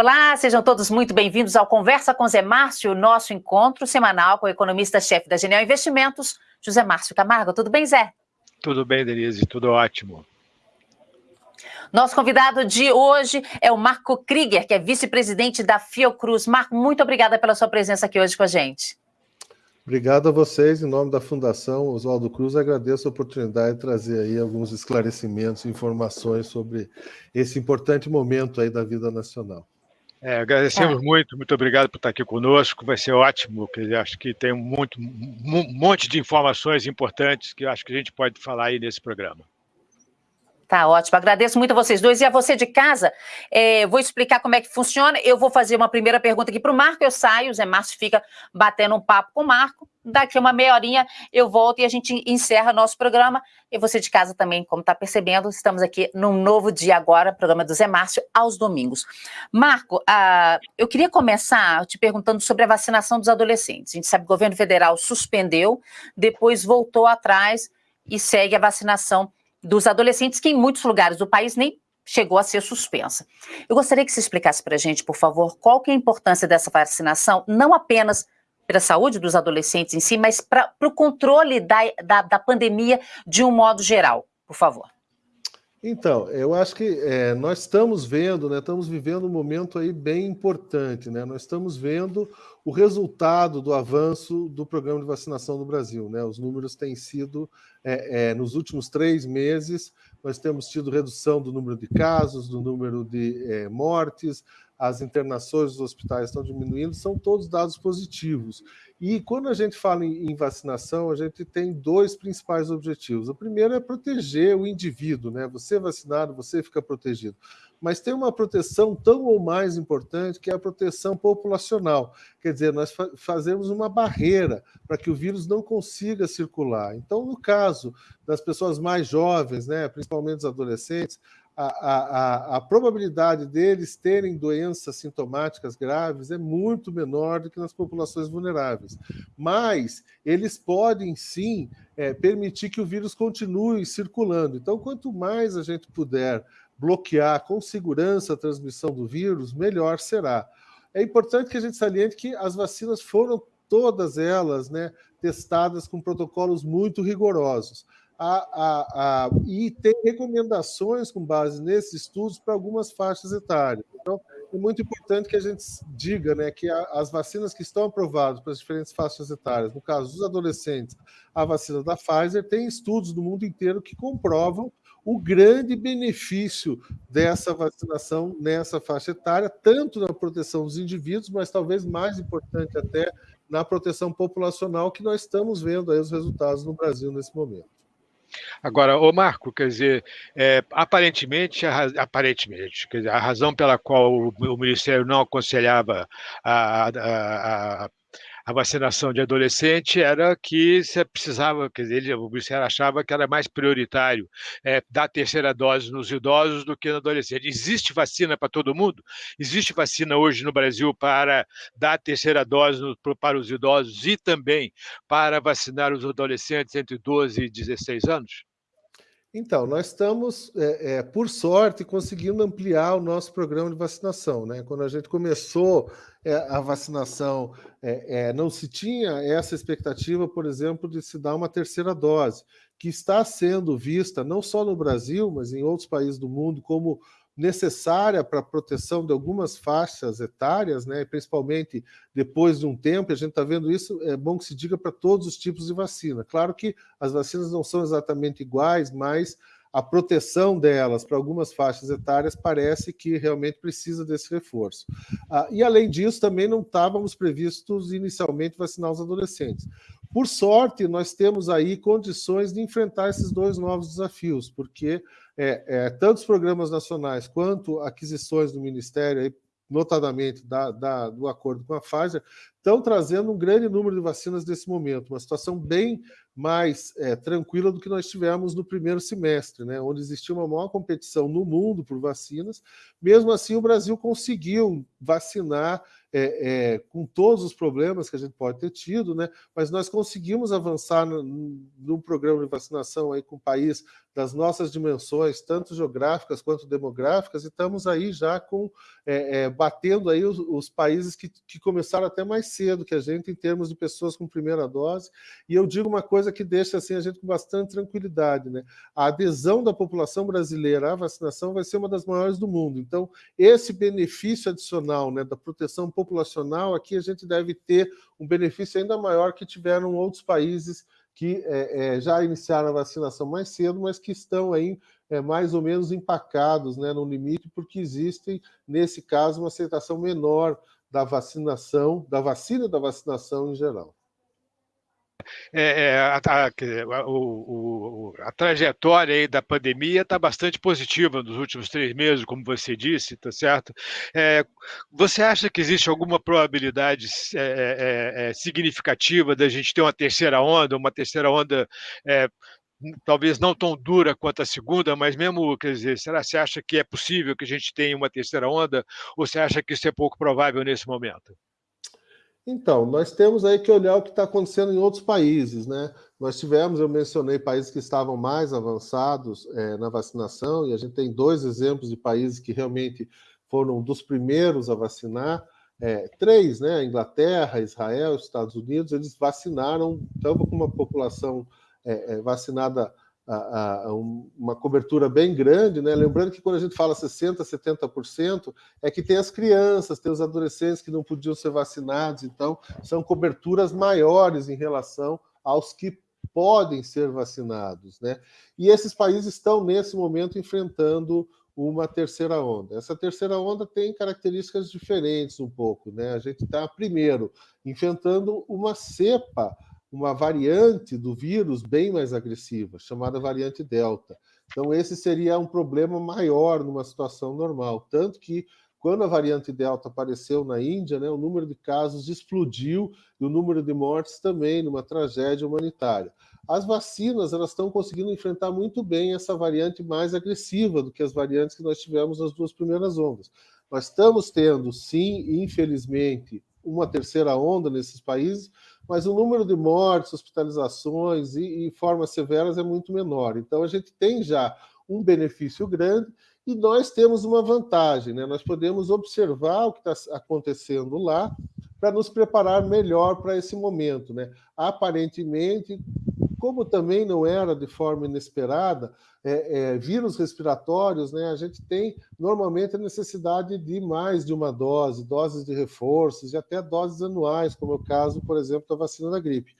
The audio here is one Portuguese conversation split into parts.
Olá, sejam todos muito bem-vindos ao Conversa com Zé Márcio, nosso encontro semanal com o economista-chefe da Genial Investimentos, José Márcio Camargo. Tudo bem, Zé? Tudo bem, Denise, tudo ótimo. Nosso convidado de hoje é o Marco Krieger, que é vice-presidente da Fiocruz. Marco, muito obrigada pela sua presença aqui hoje com a gente. Obrigado a vocês, em nome da Fundação Oswaldo Cruz, agradeço a oportunidade de trazer aí alguns esclarecimentos e informações sobre esse importante momento aí da vida nacional. É, agradecemos é. muito, muito obrigado por estar aqui conosco, vai ser ótimo, porque acho que tem muito, um monte de informações importantes que acho que a gente pode falar aí nesse programa. Tá ótimo, agradeço muito a vocês dois. E a você de casa, é, vou explicar como é que funciona. Eu vou fazer uma primeira pergunta aqui para o Marco, eu saio, o Zé Márcio fica batendo um papo com o Marco. Daqui uma meia horinha eu volto e a gente encerra nosso programa. E você de casa também, como está percebendo, estamos aqui num novo dia agora, programa do Zé Márcio, aos domingos. Marco, ah, eu queria começar te perguntando sobre a vacinação dos adolescentes. A gente sabe que o governo federal suspendeu, depois voltou atrás e segue a vacinação dos adolescentes, que em muitos lugares do país nem chegou a ser suspensa. Eu gostaria que você explicasse para a gente, por favor, qual que é a importância dessa vacinação, não apenas para a saúde dos adolescentes em si, mas para o controle da, da, da, pandemia de um modo geral, por favor. Então, eu acho que é, nós estamos vendo, né, estamos vivendo um momento aí bem importante, né? Nós estamos vendo o resultado do avanço do programa de vacinação no Brasil, né? Os números têm sido, é, é, nos últimos três meses, nós temos tido redução do número de casos, do número de é, mortes, as internações dos hospitais estão diminuindo, são todos dados positivos. E quando a gente fala em, vacinação, a gente tem dois principais objetivos. O primeiro é proteger o indivíduo, né? Você é vacinado, você fica protegido. Mas tem uma proteção tão ou mais importante que é a proteção populacional. Quer dizer, nós fa fazemos uma barreira para que o vírus não consiga circular. Então, no caso das pessoas mais jovens, né, principalmente os adolescentes, a, a, a, probabilidade deles terem doenças sintomáticas graves é muito menor do que nas populações vulneráveis. Mas eles podem sim é, permitir que o vírus continue circulando. Então, quanto mais a gente puder bloquear com segurança a transmissão do vírus, melhor será. É importante que a gente saliente que as vacinas foram todas elas né, testadas com protocolos muito rigorosos a, a, a, e tem recomendações com base nesses estudos para algumas faixas etárias. Então, é muito importante que a gente diga né, que as vacinas que estão aprovadas para as diferentes faixas etárias, no caso dos adolescentes, a vacina da Pfizer, tem estudos do mundo inteiro que comprovam o grande benefício dessa vacinação nessa faixa etária, tanto na proteção dos indivíduos, mas talvez mais importante até na proteção populacional, que nós estamos vendo aí os resultados no Brasil nesse momento. Agora, o Marco, quer dizer, é, aparentemente, a, aparentemente dizer, a razão pela qual o, o Ministério não aconselhava a, a a vacinação de adolescente era que você precisava, quer dizer, ele, o Ministério achava que era mais prioritário é, dar terceira dose nos idosos do que no adolescente. Existe vacina para todo mundo? Existe vacina hoje no Brasil para dar terceira dose no, para os idosos e também para vacinar os adolescentes entre 12 e 16 anos? Então, nós estamos, é, é, por sorte, conseguindo ampliar o nosso programa de vacinação. Né? Quando a gente começou é, a vacinação, é, é, não se tinha essa expectativa, por exemplo, de se dar uma terceira dose, que está sendo vista não só no Brasil, mas em outros países do mundo, como necessária para a proteção de algumas faixas etárias, né, principalmente depois de um tempo, a gente está vendo isso, é bom que se diga para todos os tipos de vacina. Claro que as vacinas não são exatamente iguais, mas a proteção delas para algumas faixas etárias parece que realmente precisa desse reforço. Ah, e, além disso, também não estávamos previstos inicialmente vacinar os adolescentes. Por sorte, nós temos aí condições de enfrentar esses dois novos desafios, porque é, é, tanto os programas nacionais quanto aquisições do Ministério, aí, notadamente da, da, do acordo com a Pfizer, estão trazendo um grande número de vacinas nesse momento, uma situação bem mais é, tranquila do que nós tivemos no primeiro semestre, né, onde existia uma maior competição no mundo por vacinas. Mesmo assim, o Brasil conseguiu vacinar é, é, com todos os problemas que a gente pode ter tido, né? mas nós conseguimos avançar no, no programa de vacinação aí com o país das nossas dimensões, tanto geográficas quanto demográficas, e estamos aí já com é, é, batendo aí os, os países que, que, começaram até mais cedo que a gente em termos de pessoas com primeira dose. E eu digo uma coisa que deixa assim a gente com bastante tranquilidade, né? A adesão da população brasileira à vacinação vai ser uma das maiores do mundo. Então, esse benefício adicional, né, da proteção populacional, aqui a gente deve ter um benefício ainda maior que tiveram outros países que é, é, já iniciaram a vacinação mais cedo, mas que estão aí é, mais ou menos empacados né, no limite, porque existem, nesse caso, uma aceitação menor da vacinação, da vacina da vacinação em geral é, é, a, a, o, o, a, trajetória aí da pandemia está bastante positiva nos últimos três meses, como você disse, tá certo? É, você acha que existe alguma probabilidade é, é, é, significativa da gente ter uma terceira onda, uma terceira onda talvez não tão dura quanto a segunda, mas mesmo, quer dizer, será que você acha que é possível que a gente tenha uma terceira onda, ou você acha que isso é pouco provável nesse momento? Então, nós temos aí que olhar o que está acontecendo em outros países, né? Nós tivemos, eu mencionei países que estavam mais avançados é, na vacinação, e a gente tem dois exemplos de países que realmente foram dos primeiros a vacinar. É, três, né? Inglaterra, Israel, Estados Unidos, eles vacinaram, estavam com uma população é, é vacinada a, a, uma cobertura bem grande, né? Lembrando que quando a gente fala 60%, 70%, é que tem as crianças, tem os adolescentes que não podiam ser vacinados, então são coberturas maiores em relação aos que podem ser vacinados, né? E esses países estão nesse momento enfrentando uma terceira onda. Essa terceira onda tem características diferentes um pouco, né? A gente está primeiro enfrentando uma cepa uma variante do vírus bem mais agressiva, chamada variante Delta. Então, esse seria um problema maior numa situação normal. Tanto que, quando a variante Delta apareceu na Índia, né, o número de casos explodiu e o número de mortes também, numa tragédia humanitária. As vacinas elas estão conseguindo enfrentar muito bem essa variante mais agressiva do que as variantes que nós tivemos nas duas primeiras ondas. Nós estamos tendo, sim, infelizmente, uma terceira onda nesses países, mas o número de mortes, hospitalizações e, e formas severas é muito menor. Então, a gente tem já um benefício grande e nós temos uma vantagem, né? Nós podemos observar o que está acontecendo lá para nos preparar melhor para esse momento, né? Aparentemente, como também não era de forma inesperada, é, é, vírus respiratórios, né, a gente tem normalmente a necessidade de mais de uma dose, doses de reforços e até doses anuais, como é o caso, por exemplo, da vacina da gripe.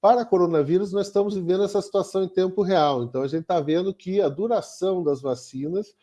Para coronavírus, nós estamos vivendo essa situação em tempo real, então a gente está vendo que a duração das vacinas,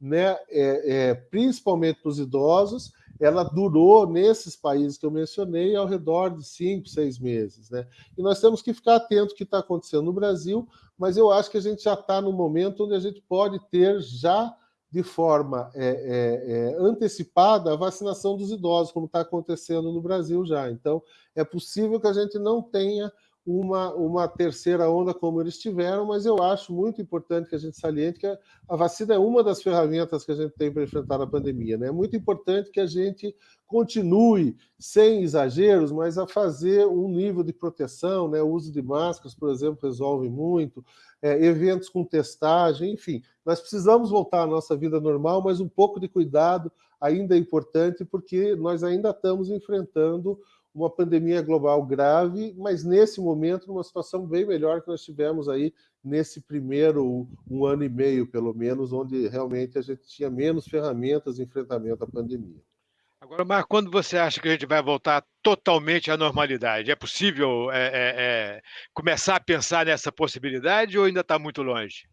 né, é, é principalmente para os idosos, ela durou nesses países que eu mencionei ao redor de cinco, seis meses. Né? E nós temos que ficar atento ao que está acontecendo no Brasil, mas eu acho que a gente já está no momento onde a gente pode ter já de forma é, é, é, antecipada a vacinação dos idosos, como está acontecendo no Brasil já. Então, é possível que a gente não tenha uma, uma terceira onda como eles tiveram, mas eu acho muito importante que a gente saliente que a, a vacina é uma das ferramentas que a gente tem para enfrentar a pandemia. Né? É muito importante que a gente continue, sem exageros, mas a fazer um nível de proteção, né? o uso de máscaras, por exemplo, resolve muito, é, eventos com testagem, enfim. Nós precisamos voltar à nossa vida normal, mas um pouco de cuidado ainda é importante, porque nós ainda estamos enfrentando uma pandemia global grave, mas nesse momento numa situação bem melhor que nós tivemos aí nesse primeiro um ano e meio, pelo menos, onde realmente a gente tinha menos ferramentas de enfrentamento à pandemia. Agora, Marco, quando você acha que a gente vai voltar totalmente à normalidade? É possível é, é, é, começar a pensar nessa possibilidade ou ainda está muito longe?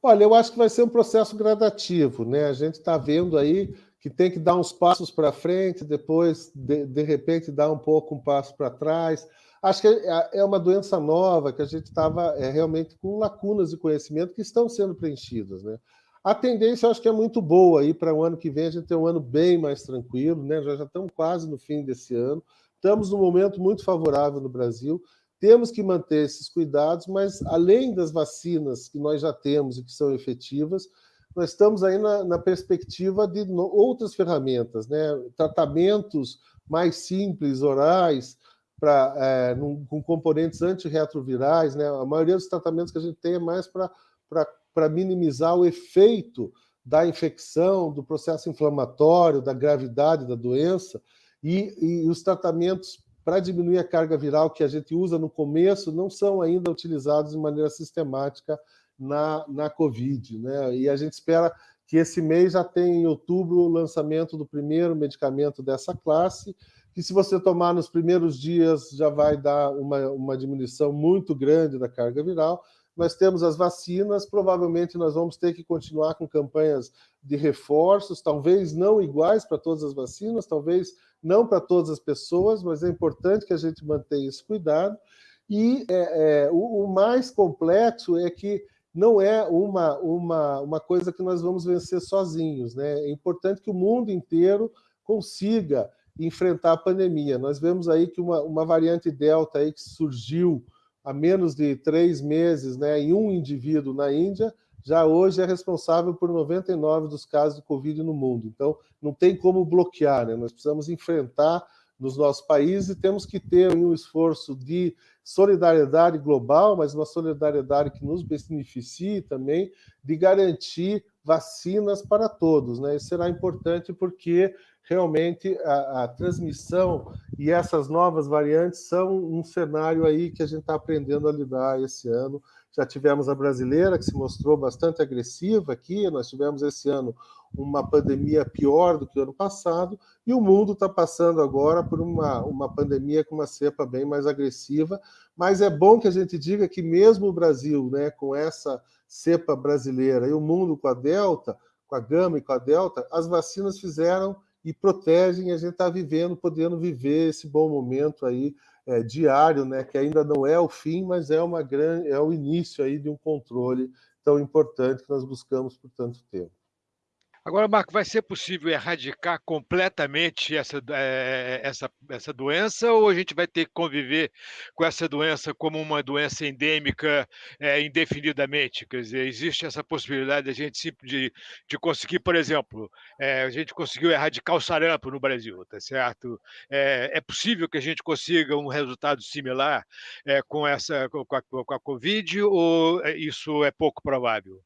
Olha, eu acho que vai ser um processo gradativo, né? A gente está vendo aí que tem que dar uns passos para frente, depois, de, de repente, dar um pouco um passo para trás. Acho que é, é uma doença nova que a gente estava é, realmente com lacunas de conhecimento que estão sendo preenchidas. Né? A tendência, eu acho que é muito boa aí para o ano que vem, a gente ter um ano bem mais tranquilo, né? já, já estamos quase no fim desse ano, estamos num momento muito favorável no Brasil, temos que manter esses cuidados, mas além das vacinas que nós já temos e que são efetivas, nós estamos aí na, na perspectiva de no, outras ferramentas, né? tratamentos mais simples, orais, pra, é, num, com componentes antirretrovirais. Né? A maioria dos tratamentos que a gente tem é mais para minimizar o efeito da infecção, do processo inflamatório, da gravidade da doença, e, e os tratamentos para diminuir a carga viral que a gente usa no começo não são ainda utilizados de maneira sistemática na, na Covid. Né? E a gente espera que esse mês já tenha em outubro o lançamento do primeiro medicamento dessa classe, que se você tomar nos primeiros dias já vai dar uma, uma diminuição muito grande da carga viral, nós temos as vacinas, provavelmente nós vamos ter que continuar com campanhas de reforços, talvez não iguais para todas as vacinas, talvez não para todas as pessoas, mas é importante que a gente mantenha esse cuidado. E é, é, o, o, mais complexo é que não é uma, uma, uma coisa que nós vamos vencer sozinhos. Né? É importante que o mundo inteiro consiga enfrentar a pandemia. Nós vemos aí que uma, uma variante Delta aí que surgiu há menos de três meses né, em um indivíduo na Índia, já hoje é responsável por 99 dos casos de Covid no mundo. Então, não tem como bloquear, né? nós precisamos enfrentar nos nossos países e temos que ter um esforço de solidariedade global, mas uma solidariedade que nos beneficie também de garantir vacinas para todos. Né? Isso será importante porque realmente a, a, transmissão e essas novas variantes são um cenário aí que a gente está aprendendo a lidar esse ano. Já tivemos a brasileira, que se mostrou bastante agressiva aqui, nós tivemos esse ano uma pandemia pior do que o ano passado, e o mundo está passando agora por uma, uma pandemia com uma cepa bem mais agressiva, mas é bom que a gente diga que mesmo o Brasil, né, com essa cepa brasileira, e o mundo com a Delta, com a Gama e com a Delta, as vacinas fizeram e protegem, a gente está vivendo, podendo viver esse bom momento aí é, diário, né, que ainda não é o fim, mas é, uma grande, é o início aí de um controle tão importante que nós buscamos por tanto tempo. Agora, Marco, vai ser possível erradicar completamente essa, é, essa, essa doença ou a gente vai ter que conviver com essa doença como uma doença endêmica é, indefinidamente? Quer dizer, existe essa possibilidade de a gente de, de conseguir, por exemplo, é, a gente conseguiu erradicar o sarampo no Brasil, tá certo? É, é possível que a gente consiga um resultado similar com, essa, com a, com a Covid ou isso é pouco provável?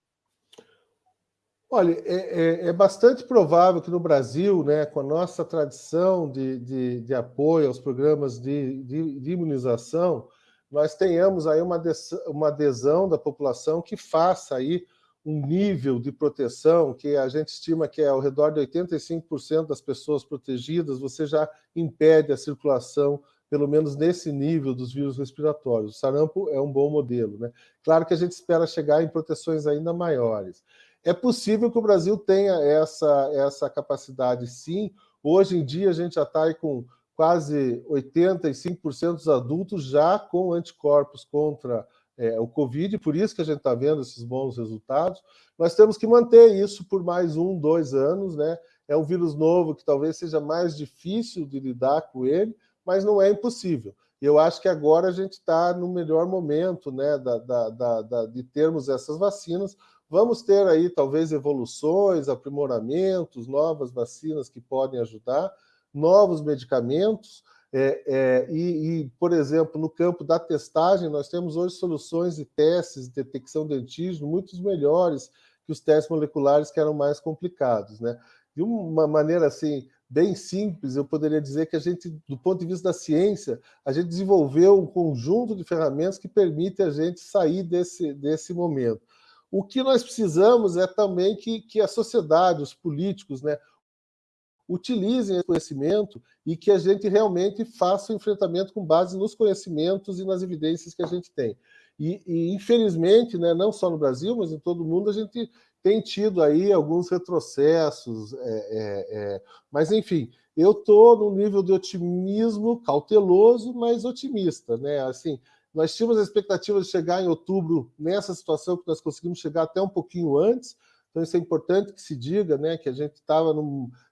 Olha, é, é, é, bastante provável que no Brasil, né, com a nossa tradição de, de, de apoio aos programas de, de, de, imunização, nós tenhamos aí uma, uma adesão da população que faça aí um nível de proteção que a gente estima que é ao redor de 85% das pessoas protegidas, você já impede a circulação, pelo menos nesse nível dos vírus respiratórios. O sarampo é um bom modelo. Né? Claro que a gente espera chegar em proteções ainda maiores. É possível que o Brasil tenha essa, essa capacidade, sim. Hoje em dia, a gente já está com quase 85% dos adultos já com anticorpos contra é, o Covid, por isso que a gente está vendo esses bons resultados. Nós temos que manter isso por mais um, dois anos, né? É um vírus novo que talvez seja mais difícil de lidar com ele, mas não é impossível. Eu acho que agora a gente está no melhor momento né, da, da, da, de termos essas vacinas, Vamos ter aí talvez evoluções, aprimoramentos, novas vacinas que podem ajudar, novos medicamentos. É, é, e, e, por exemplo, no campo da testagem, nós temos hoje soluções de testes de detecção de antígeno muito melhores que os testes moleculares que eram mais complicados. Né? De uma maneira assim, bem simples, eu poderia dizer que a gente, do ponto de vista da ciência, a gente desenvolveu um conjunto de ferramentas que permite a gente sair desse, desse momento. O que nós precisamos é também que, que a sociedade, os políticos, né, utilizem esse conhecimento e que a gente realmente faça o enfrentamento com base nos conhecimentos e nas evidências que a gente tem. E, e, infelizmente, né, não só no Brasil, mas em todo o mundo, a gente tem tido aí alguns retrocessos, é, é, é, mas enfim, eu estou num nível de otimismo cauteloso, mas otimista, né? Assim, nós tínhamos a expectativa de chegar em outubro nessa situação que nós conseguimos chegar até um pouquinho antes, então isso é importante que se diga, né, que a gente estava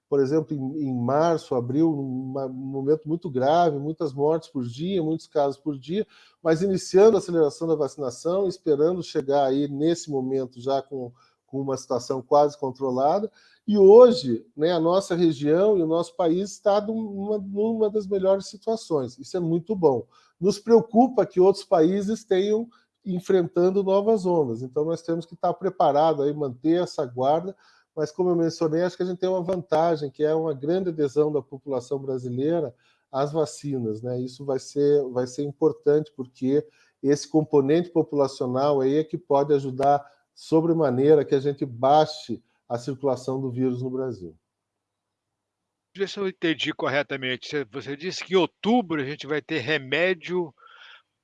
por exemplo, em, em março, abril, um momento muito grave, muitas mortes por dia, muitos casos por dia, mas iniciando a aceleração da vacinação, esperando chegar aí nesse momento já com, com uma situação quase controlada, e hoje, né, a nossa região e o nosso país está numa, numa das melhores situações. Isso é muito bom. Nos preocupa que outros países tenham enfrentando novas ondas. Então, nós temos que estar preparados aí, manter essa guarda, mas como eu mencionei, acho que a gente tem uma vantagem, que é uma grande adesão da população brasileira às vacinas. Né? Isso vai ser, vai ser importante, porque esse componente populacional aí é que pode ajudar sobremaneira que a gente baixe a circulação do vírus no Brasil. Ver se eu entendi corretamente. Você disse que em outubro a gente vai ter remédio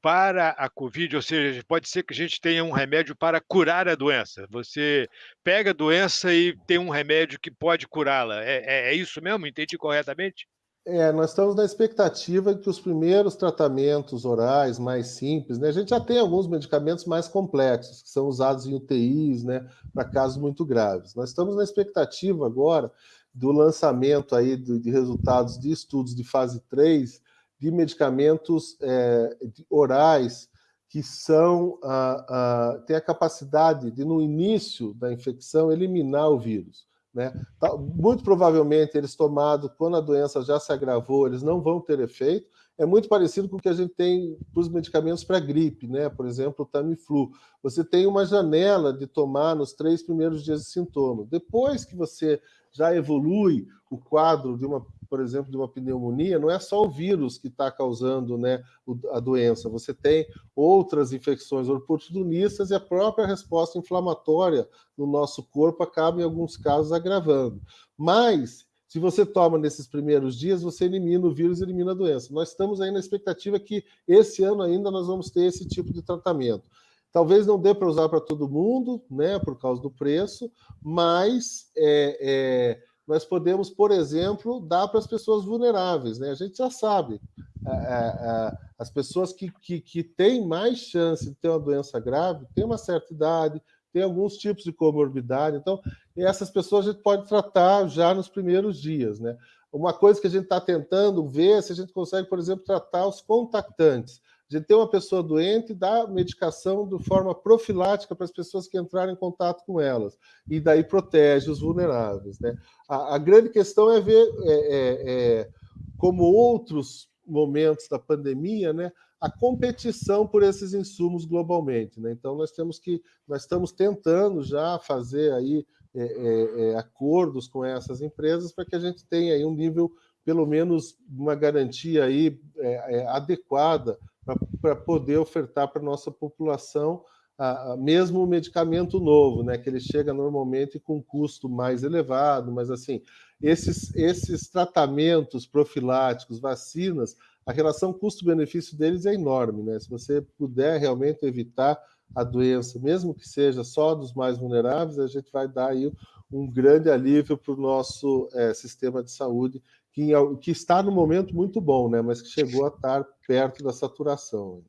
para a Covid, ou seja, pode ser que a gente tenha um remédio para curar a doença. Você pega a doença e tem um remédio que pode curá-la. É, é, é, isso mesmo? Entendi corretamente? É, nós estamos na expectativa que os primeiros tratamentos orais mais simples, né? A gente já tem alguns medicamentos mais complexos, que são usados em UTIs, né? Para casos muito graves. Nós estamos na expectativa agora do lançamento aí de resultados de estudos de fase 3 de medicamentos é, de orais que são ah, ah, têm a capacidade de, no início da infecção, eliminar o vírus. Né? Muito provavelmente, eles tomados quando a doença já se agravou, eles não vão ter efeito. É muito parecido com o que a gente tem para os medicamentos para gripe, né? por exemplo, o Tamiflu. Você tem uma janela de tomar nos três primeiros dias de sintoma. Depois que você já evolui o quadro de uma por exemplo, de uma pneumonia, não é só o vírus que está causando né, a doença, você tem outras infecções oportunistas e a própria resposta inflamatória no nosso corpo acaba, em alguns casos, agravando. Mas, se você toma nesses primeiros dias, você elimina o vírus, elimina a doença. Nós estamos aí na expectativa que esse ano ainda nós vamos ter esse tipo de tratamento. Talvez não dê para usar para todo mundo, né, por causa do preço, mas é, é, nós podemos, por exemplo, dar para as pessoas vulneráveis. Né? A gente já sabe, as pessoas que, que, que têm mais chance de ter uma doença grave têm uma certa idade, têm alguns tipos de comorbidade. Então, essas pessoas a gente pode tratar já nos primeiros dias. Né? Uma coisa que a gente está tentando ver é se a gente consegue, por exemplo, tratar os contactantes. Gente tem uma pessoa doente e dá medicação de forma profilática para as pessoas que entrarem em contato com elas, e daí protege os vulneráveis. Né? A, a grande questão é ver é, é, é, como outros momentos da pandemia, né, a competição por esses insumos globalmente. Né? Então nós temos que, nós estamos tentando já fazer aí é, é, é, acordos com essas empresas para que a gente tenha aí um nível, pelo menos uma garantia aí adequada para poder ofertar para a nossa população a, mesmo o medicamento novo, né, que ele chega normalmente com custo mais elevado, mas assim, esses, esses tratamentos profiláticos, vacinas, a relação custo-benefício deles é enorme, né? Se você puder realmente evitar a doença, mesmo que seja só dos mais vulneráveis, a gente vai dar aí um grande alívio para o nosso é, sistema de saúde, que, que está no momento muito bom, né? Mas que chegou a estar perto da saturação.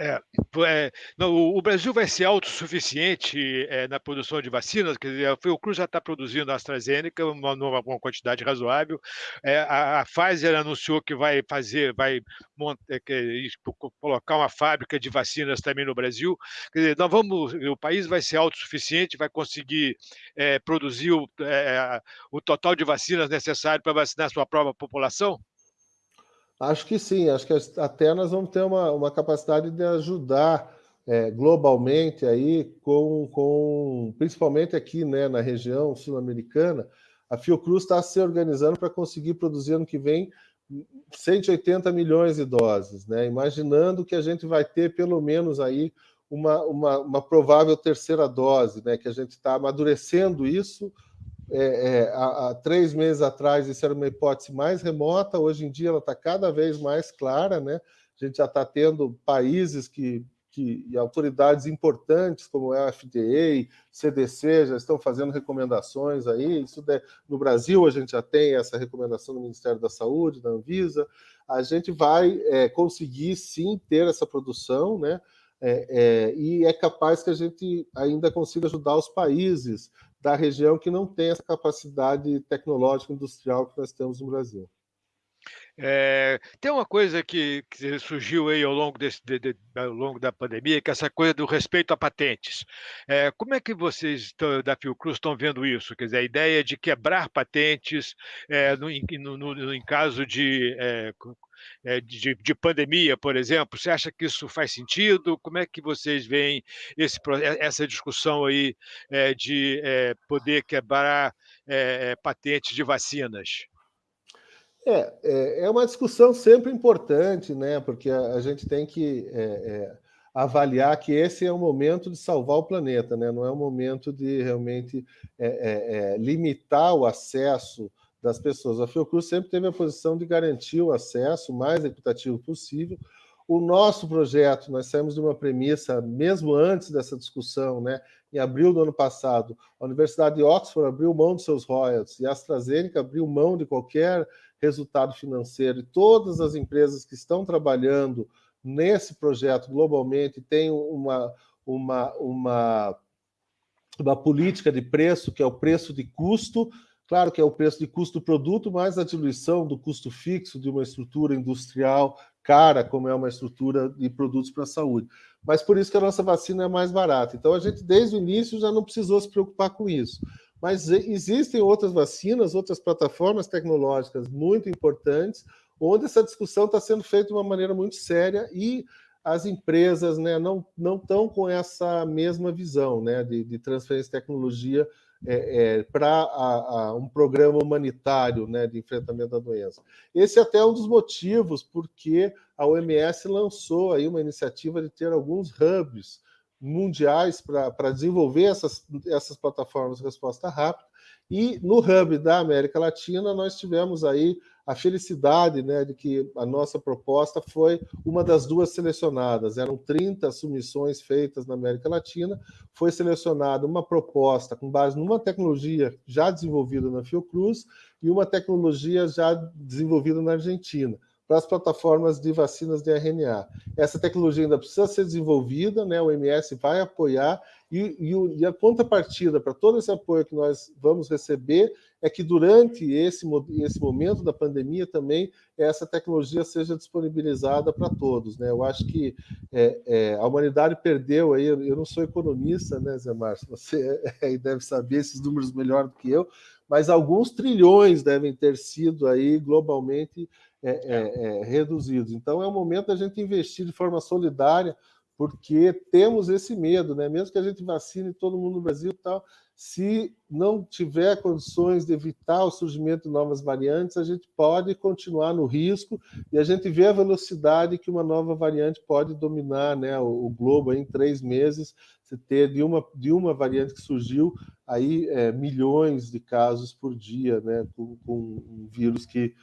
É, é, não, o Brasil vai ser autossuficiente é, na produção de vacinas, quer dizer, a Fiocruz já está produzindo a AstraZeneca, uma, uma quantidade razoável. É, a, a, Pfizer anunciou que vai fazer, vai montar, que, colocar uma fábrica de vacinas também no Brasil. Quer dizer, nós vamos, o país vai ser autossuficiente, vai conseguir é, produzir o, é, o total de vacinas necessário para vacinar sua própria população? Acho que sim, acho que até nós vamos ter uma, uma capacidade de ajudar é, globalmente aí, com, com, principalmente aqui né, na região sul-americana, a Fiocruz está se organizando para conseguir produzir ano que vem 180 milhões de doses, né? imaginando que a gente vai ter pelo menos aí uma, uma, uma provável terceira dose, né? que a gente está amadurecendo isso, é, é, há, há, três meses atrás isso era uma hipótese mais remota, hoje em dia ela está cada vez mais clara, né? A gente já está tendo países que, que, e autoridades importantes, como a FDA, CDC, já estão fazendo recomendações aí. Isso de, no Brasil a gente já tem essa recomendação do Ministério da Saúde, da Anvisa. A gente vai é, conseguir sim ter essa produção, né? É, é, e é capaz que a gente ainda consiga ajudar os países da região que não tem essa capacidade tecnológica industrial que nós temos no Brasil. É, tem uma coisa que, que, surgiu aí ao longo, desse, de, de, ao longo da pandemia, que é essa coisa do respeito a patentes. É, como é que vocês da Fiocruz estão vendo isso? Quer dizer, a ideia de quebrar patentes é, no, no, no, em caso de, é, de, de, pandemia, por exemplo, você acha que isso faz sentido? Como é que vocês veem esse, essa discussão aí é, de poder quebrar patentes de vacinas? É, é, é, uma discussão sempre importante, né? Porque a, gente tem que é, é, avaliar que esse é o momento de salvar o planeta, né? Não é o momento de realmente é, limitar o acesso das pessoas. A Fiocruz sempre teve a posição de garantir o acesso mais equitativo possível. O nosso projeto, nós saímos de uma premissa, mesmo antes dessa discussão, né? Em abril do ano passado, a Universidade de Oxford abriu mão dos seus royalties e a AstraZeneca abriu mão de qualquer resultado financeiro e todas as empresas que estão trabalhando nesse projeto globalmente têm uma, uma, uma, uma política de preço, que é o preço de custo, claro que é o preço de custo do produto, mais a diluição do custo fixo de uma estrutura industrial cara, como é uma estrutura de produtos para a saúde. Mas por isso que a nossa vacina é mais barata. Então a gente, desde o início, já não precisou se preocupar com isso. Mas existem outras vacinas, outras plataformas tecnológicas muito importantes, onde essa discussão está sendo feita de uma maneira muito séria e as empresas né, não estão com essa mesma visão né, de, de transferência de tecnologia é, é, para um programa humanitário né, de enfrentamento da doença. Esse é até um dos motivos porque a OMS lançou aí uma iniciativa de ter alguns hubs mundiais para desenvolver essas, essas plataformas de resposta rápida. E no Hub da América Latina, nós tivemos aí a felicidade né, de que a nossa proposta foi uma das duas selecionadas. Eram 30 submissões feitas na América Latina, foi selecionada uma proposta com base numa tecnologia já desenvolvida na Fiocruz e uma tecnologia já desenvolvida na Argentina para as plataformas de vacinas de RNA. Essa tecnologia ainda precisa ser desenvolvida, né? o MS vai apoiar, e, e, e a contrapartida para todo esse apoio que nós vamos receber é que durante esse, esse momento da pandemia também essa tecnologia seja disponibilizada para todos. Né? Eu acho que é, é, a humanidade perdeu aí, eu não sou economista, né, Zé Márcio? Você é, deve saber esses números melhor do que eu, mas alguns trilhões devem ter sido aí globalmente é, é, é, reduzidos. Então, é o momento da gente investir de forma solidária, porque temos esse medo, né? mesmo que a gente vacine todo mundo no Brasil e tal, se não tiver condições de evitar o surgimento de novas variantes, a gente pode continuar no risco e a gente vê a velocidade que uma nova variante pode dominar né, o, o globo em três meses, você ter de uma, de uma variante que surgiu aí é, milhões de casos por dia, né, com, com um vírus que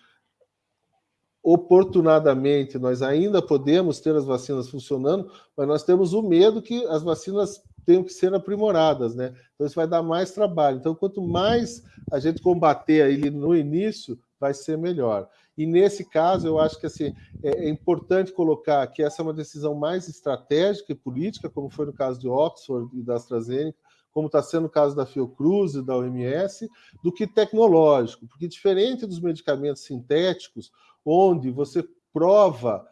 oportunadamente nós ainda podemos ter as vacinas funcionando, mas nós temos o medo que as vacinas tenham que ser aprimoradas, né? Então isso vai dar mais trabalho. Então quanto mais a gente combater aí no início, vai ser melhor. E nesse caso, eu acho que assim, é, é importante colocar que essa é uma decisão mais estratégica e política, como foi no caso de Oxford e da AstraZeneca, como está sendo o caso da Fiocruz e da OMS, do que tecnológico, porque diferente dos medicamentos sintéticos, onde você prova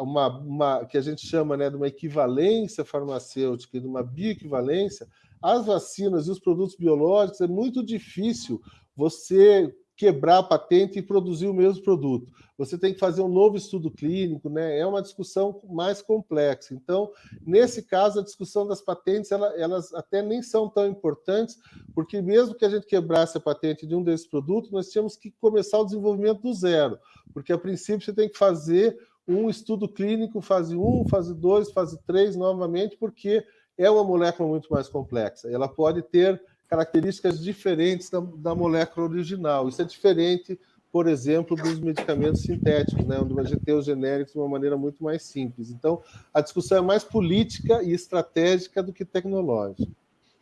uma, uma, que a gente chama né, de uma equivalência farmacêutica e de uma bioequivalência, as vacinas e os produtos biológicos é muito difícil você quebrar a patente e produzir o mesmo produto. Você tem que fazer um novo estudo clínico, né? É uma discussão mais complexa. Então, nesse caso, a discussão das patentes, ela, elas até nem são tão importantes, porque mesmo que a gente quebrasse a patente de um desses produtos, nós tínhamos que começar o desenvolvimento do zero, porque a princípio você tem que fazer um estudo clínico, fase 1, fase 2, fase 3, novamente, porque é uma molécula muito mais complexa. Ela pode ter características diferentes da, da molécula original. Isso é diferente, por exemplo, dos medicamentos sintéticos, né, onde a gente tem os genéricos de uma maneira muito mais simples. Então, a discussão é mais política e estratégica do que tecnológica.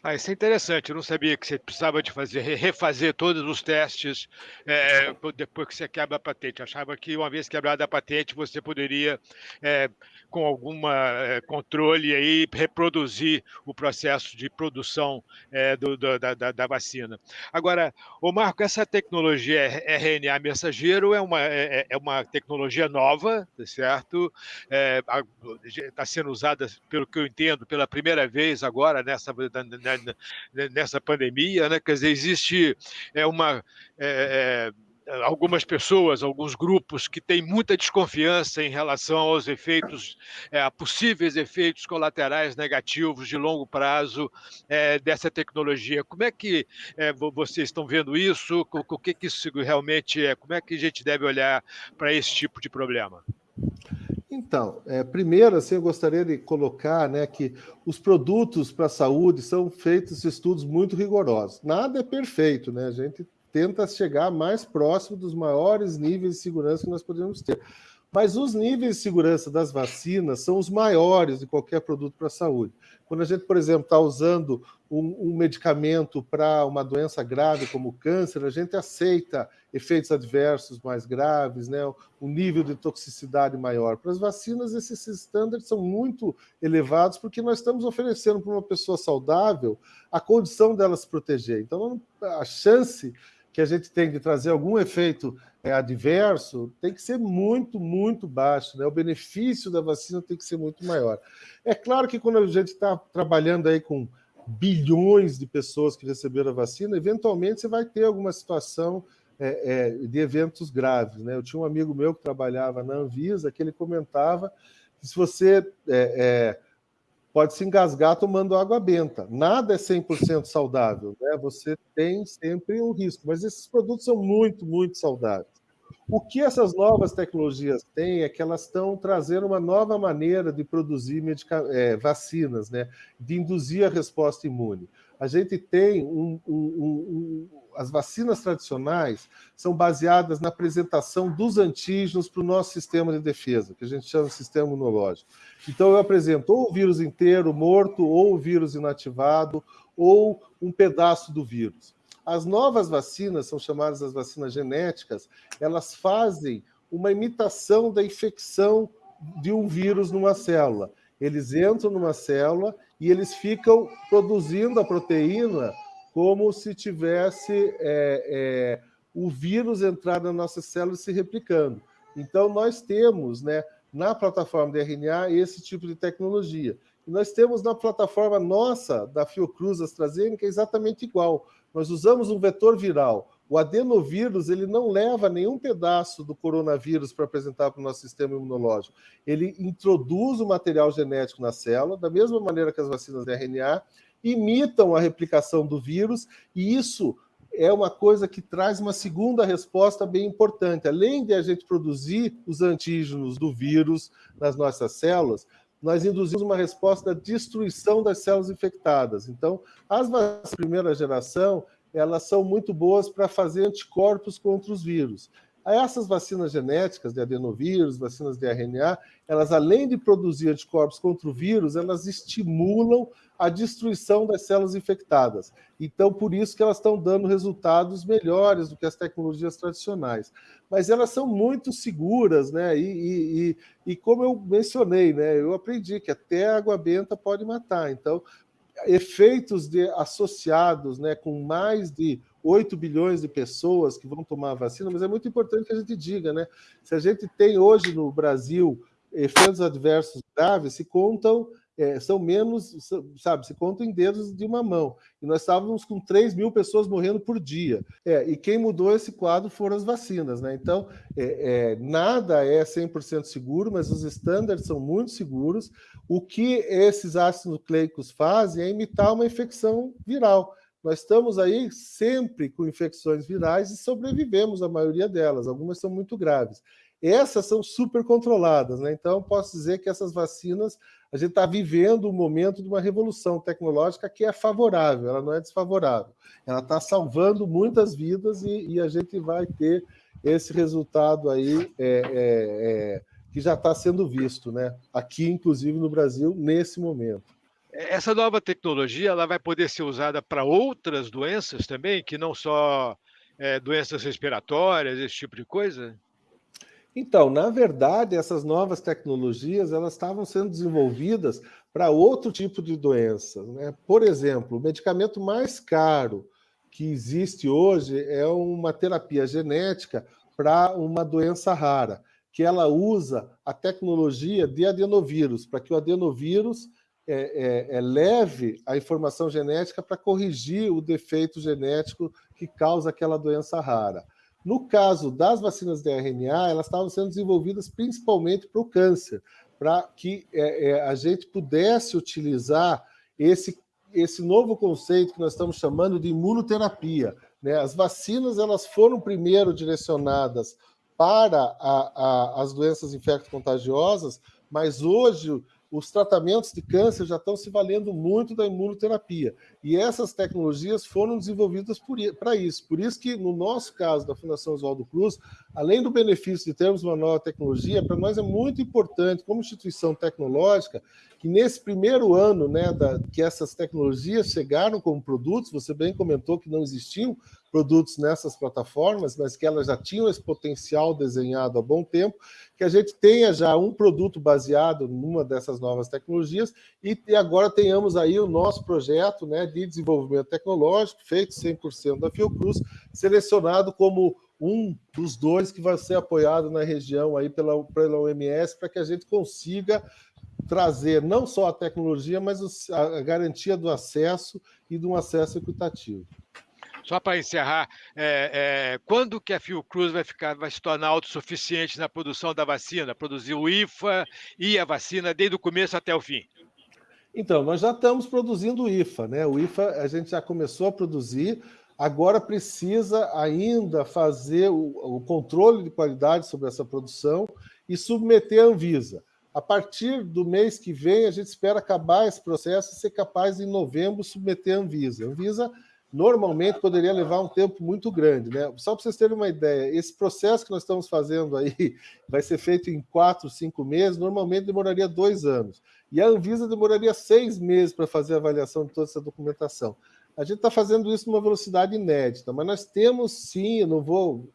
Ah, isso é interessante. Eu não sabia que você precisava de fazer, refazer todos os testes é, depois que você quebra a patente. Eu achava que uma vez quebrada a patente, você poderia, é, com algum é, controle aí, reproduzir o processo de produção é, do, do, da, da, vacina. Agora, o Marco, essa tecnologia RNA mensageiro é uma, é, é, é uma tecnologia nova, tá certo? Está sendo usada, pelo que eu entendo, pela primeira vez agora nessa nessa pandemia, né? Quer dizer, existe é, uma é, é, algumas pessoas, alguns grupos que têm muita desconfiança em relação aos efeitos, é, a possíveis efeitos colaterais negativos de longo prazo é, dessa tecnologia. Como é que é, vocês estão vendo isso? O, o que, que isso realmente é? Como é que a gente deve olhar para esse tipo de problema? Então, é, primeiro, assim, eu gostaria de colocar né, que os produtos para a saúde são feitos estudos muito rigorosos. Nada é perfeito, né? A gente tenta chegar mais próximo dos maiores níveis de segurança que nós podemos ter. Mas os níveis de segurança das vacinas são os maiores de qualquer produto para a saúde. Quando a gente, por exemplo, está usando um, um medicamento para uma doença grave como o câncer, a gente aceita efeitos adversos mais graves, né? um nível de toxicidade maior. Para as vacinas, esses estándares são muito elevados, porque nós estamos oferecendo para uma pessoa saudável a condição dela se proteger. Então, a chance que a gente tem de trazer algum efeito é, adverso tem que ser muito, muito baixo. Né? O benefício da vacina tem que ser muito maior. É claro que quando a gente está trabalhando aí com bilhões de pessoas que receberam a vacina, eventualmente você vai ter alguma situação é, é, de eventos graves. Né? Eu tinha um amigo meu que trabalhava na Anvisa que ele comentava que se você é, é pode se engasgar tomando água benta. Nada é 100% saudável, né? Você tem sempre um risco, mas esses produtos são muito, muito saudáveis. O que essas novas tecnologias têm é que elas estão trazendo uma nova maneira de produzir é, vacinas, né? de induzir a resposta imune. A gente tem um, um, um, as vacinas tradicionais são baseadas na apresentação dos antígenos para o nosso sistema de defesa, que a gente chama de sistema imunológico. Então, eu apresento ou o vírus inteiro morto, ou o vírus inativado, ou um pedaço do vírus. As novas vacinas, são chamadas as vacinas genéticas, elas fazem uma imitação da infecção de um vírus numa célula. Eles entram numa célula e eles ficam produzindo a proteína como se tivesse é, é, o vírus entrar na nossa célula e se replicando. Então, nós temos, né, na plataforma de RNA, esse tipo de tecnologia. E nós temos na plataforma nossa, da Fiocruz AstraZeneca, exatamente igual. Nós usamos um vetor viral. O adenovírus ele não leva nenhum pedaço do coronavírus para apresentar para o nosso sistema imunológico. Ele introduz o material genético na célula, da mesma maneira que as vacinas de RNA, imitam a replicação do vírus, e isso é uma coisa que traz uma segunda resposta bem importante. Além de a gente produzir os antígenos do vírus nas nossas células, nós induzimos uma resposta da destruição das células infectadas. Então, as vacinas de primeira geração, elas são muito boas para fazer anticorpos contra os vírus. Essas vacinas genéticas de adenovírus, vacinas de RNA, elas além de produzir anticorpos contra o vírus, elas estimulam a destruição das células infectadas. Então, por isso que elas estão dando resultados melhores do que as tecnologias tradicionais. Mas elas são muito seguras, né? E, e, e, e como eu mencionei, né? Eu aprendi que até a água benta pode matar. Então, efeitos de, associados né, com mais de 8 bilhões de pessoas que vão tomar a vacina, mas é muito importante que a gente diga, né? Se a gente tem hoje no Brasil efeitos adversos graves, se contam, é, são menos, sabe, se contam em dedos de uma mão. E nós estávamos com 3 mil pessoas morrendo por dia. É, e quem mudou esse quadro foram as vacinas, né? Então, é, é nada é 100% seguro, mas os estándares são muito seguros. O que esses ácidos nucleicos fazem é imitar uma infecção viral. Nós estamos aí sempre com infecções virais e sobrevivemos a maioria delas, algumas são muito graves. Essas são super controladas, né? Então, posso dizer que essas vacinas, a gente está vivendo um momento de uma revolução tecnológica que é favorável, ela não é desfavorável. Ela está salvando muitas vidas e, e, a gente vai ter esse resultado aí é, é, é, que já está sendo visto, né? Aqui, inclusive no Brasil, nesse momento. essa nova tecnologia ela vai poder ser usada para outras doenças também, que não só é, doenças respiratórias, esse tipo de coisa? Então, na verdade, essas novas tecnologias elas estavam sendo desenvolvidas para outro tipo de doenças. Né? Por exemplo, o medicamento mais caro que existe hoje é uma terapia genética para uma doença rara, que ela usa a tecnologia de adenovírus, para que o adenovírus é, é, é leve a informação genética para corrigir o defeito genético que causa aquela doença rara. No caso das vacinas de RNA, elas estavam sendo desenvolvidas principalmente para o câncer, para que é, é, a gente pudesse utilizar esse, esse novo conceito que nós estamos chamando de imunoterapia. Né? As vacinas elas foram primeiro direcionadas para a, a, as doenças infecto-contagiosas, mas hoje os tratamentos de câncer já estão se valendo muito da imunoterapia. E essas tecnologias foram desenvolvidas para isso. Por isso que, no nosso caso, da Fundação Oswaldo Cruz, além do benefício de termos uma nova tecnologia, para nós é muito importante, como instituição tecnológica, que nesse primeiro ano né, da, que essas tecnologias chegaram como produtos, você bem comentou que não existiam produtos nessas plataformas, mas que elas já tinham esse potencial desenhado há bom tempo, que a gente tenha já um produto baseado numa dessas novas tecnologias e, e agora tenhamos aí o nosso projeto né, de desenvolvimento tecnológico, feito 100% da Fiocruz, selecionado como um dos dois que vai ser apoiado na região aí pela, pela OMS para que a gente consiga trazer não só a tecnologia, mas a garantia do acesso e de um acesso equitativo. Só para encerrar, é, é, quando que a Fiocruz vai, ficar, vai se tornar autossuficiente na produção da vacina? Produzir o IFA e a vacina desde o começo até o fim? Então, nós já estamos produzindo o IFA, né? O IFA a gente já começou a produzir, agora precisa ainda fazer o, o controle de qualidade sobre essa produção e submeter a Anvisa. A partir do mês que vem, a gente espera acabar esse processo e ser capaz, em novembro, submeter a Anvisa. A Anvisa normalmente poderia levar um tempo muito grande. Né? Só para vocês terem uma ideia, esse processo que nós estamos fazendo aí vai ser feito em quatro, cinco meses, normalmente demoraria dois anos. E a Anvisa demoraria seis meses para fazer a avaliação de toda essa documentação. A gente está fazendo isso numa velocidade inédita, mas nós temos sim, eu não vou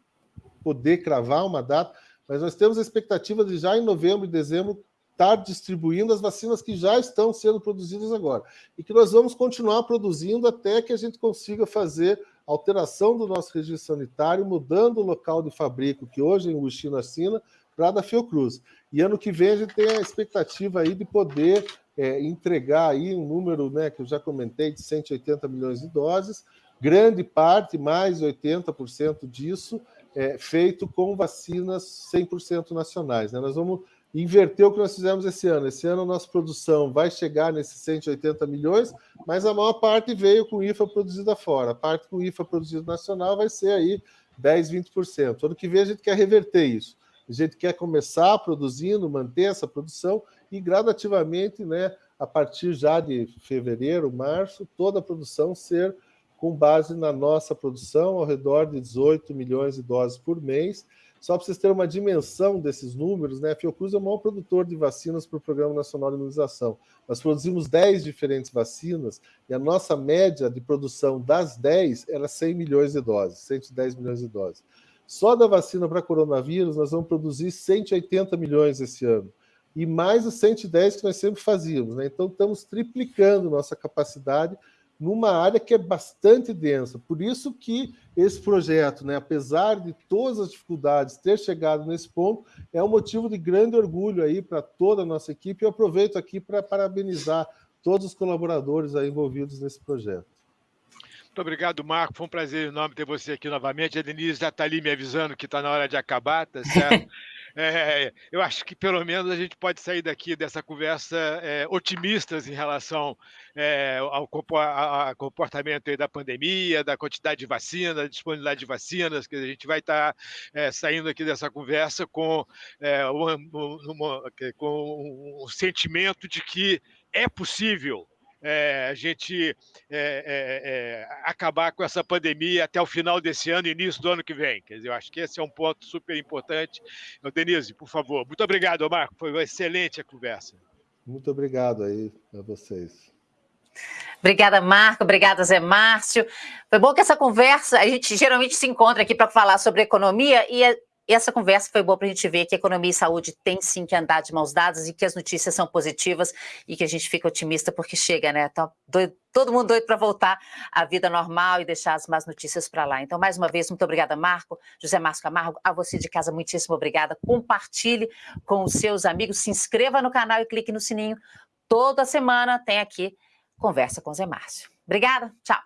poder cravar uma data, mas nós temos a expectativa de já em novembro e dezembro estar distribuindo as vacinas que já estão sendo produzidas agora. E que nós vamos continuar produzindo até que a gente consiga fazer alteração do nosso registro sanitário, mudando o local de fabrico, que hoje é em Wuxi, na China, para da Fiocruz. E ano que vem a gente tem a expectativa aí de poder é, entregar aí um número, né, que eu já comentei, de 180 milhões de doses, grande parte, mais de 80% disso, é, feito com vacinas 100% nacionais. Né? Nós vamos inverteu o que nós fizemos esse ano. Esse ano a nossa produção vai chegar nesses 180 milhões, mas a maior parte veio com IFA produzida fora. A parte com IFA produzida nacional vai ser aí 10, 20%. Ano que vem a gente quer reverter isso. A gente quer começar produzindo, manter essa produção e gradativamente, né, a partir já de fevereiro, março, toda a produção ser com base na nossa produção, ao redor de 18 milhões de doses por mês, só para vocês terem uma dimensão desses números, né? a Fiocruz é o maior produtor de vacinas para o Programa Nacional de Imunização. Nós produzimos 10 diferentes vacinas e a nossa média de produção das 10 era 100 milhões de doses, 110 milhões de doses. Só da vacina para coronavírus, nós vamos produzir 180 milhões esse ano. E mais os 110 que nós sempre fazíamos. Né? Então, estamos triplicando nossa capacidade numa área que é bastante densa. Por isso que esse projeto, né, apesar de todas as dificuldades, ter chegado nesse ponto, é um motivo de grande orgulho aí para toda a nossa equipe. Eu aproveito aqui para parabenizar todos os colaboradores envolvidos nesse projeto. Muito obrigado, Marco. Foi um prazer enorme ter você aqui novamente. A Denise já está ali me avisando que está na hora de acabar, tá certo? É, eu acho que pelo menos a gente pode sair daqui dessa conversa é, otimistas em relação é, ao, ao, comportamento da pandemia, da quantidade de vacinas, da disponibilidade de vacinas, que a gente vai estar tá, é, saindo aqui dessa conversa com, é, uma, uma, com um sentimento de que é possível é, a gente é, é, acabar com essa pandemia até o final desse ano e início do ano que vem. Quer dizer, eu acho que esse é um ponto super importante. Então, Denise, por favor. Muito obrigado, Marco. Foi uma excelente a conversa. Muito obrigado aí a vocês. Obrigada, Marco. Obrigada, Zé Márcio. Foi bom que essa conversa, a gente geralmente se encontra aqui para falar sobre economia e e essa conversa foi boa para a gente ver que economia e saúde tem sim que andar de mãos dadas e que as notícias são positivas e que a gente fica otimista porque chega, né? Tá doido, todo mundo doido para voltar à vida normal e deixar as más notícias para lá. Então, mais uma vez, muito obrigada, Marco, José Márcio Camargo, a você de casa, muitíssimo obrigada. Compartilhe com os seus amigos, se inscreva no canal e clique no sininho. Toda semana tem aqui Conversa com Zé Márcio. Obrigada, tchau.